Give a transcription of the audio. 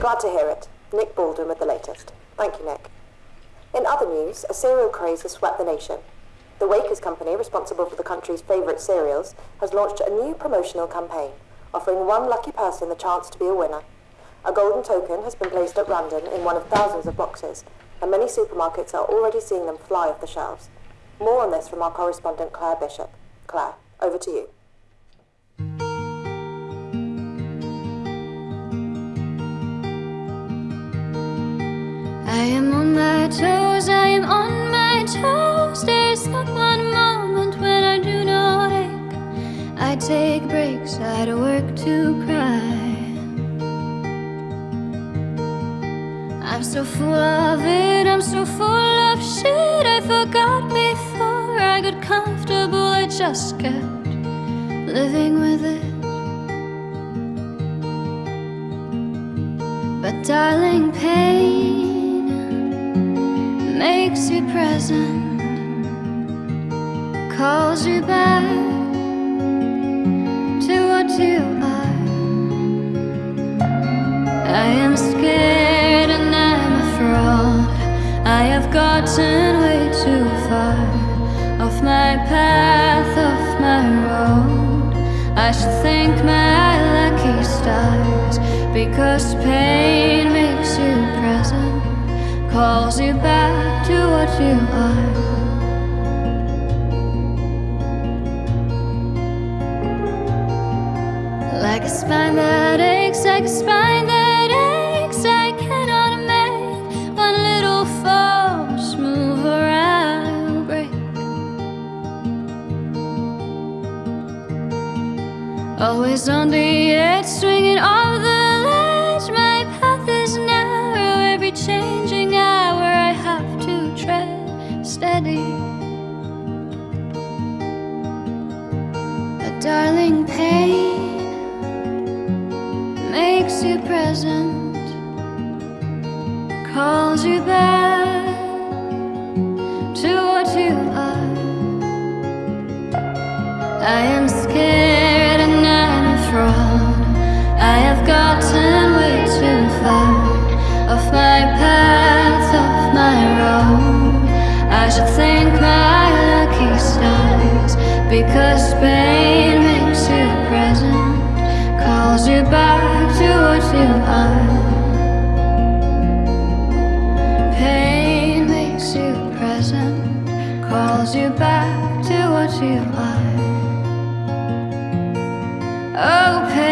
Glad to hear it. Nick Baldwin with the latest. Thank you, Nick. In other news, a cereal craze has swept the nation. The Wakers Company, responsible for the country's favourite cereals, has launched a new promotional campaign, offering one lucky person the chance to be a winner. A golden token has been placed at random in one of thousands of boxes, and many supermarkets are already seeing them fly off the shelves. More on this from our correspondent Claire Bishop. Claire, over to you. I am on my toes, I am on my toes. There's not one moment when I do not ache. I take breaks, I don't work to cry. I'm so full of it, I'm so full of shit. I forgot before I got comfortable, I just kept living with it. But darling, pain makes you present, calls you back to what you are. I am scared and I'm a fraud. I have gotten way too far off my path, off my road. I should thank my lucky stars because pain Like a spine that aches, like a spine that aches, I cannot make one little false move or I'll break. Always on the edge, swinging off the darling pain makes you present, calls you back to what you are. I am scared and I'm a fraud. I have gotten way too far off my path, off my road. I should thank my lucky stars because back to what you are. Pain makes you present, calls you back to what you are. Oh, pain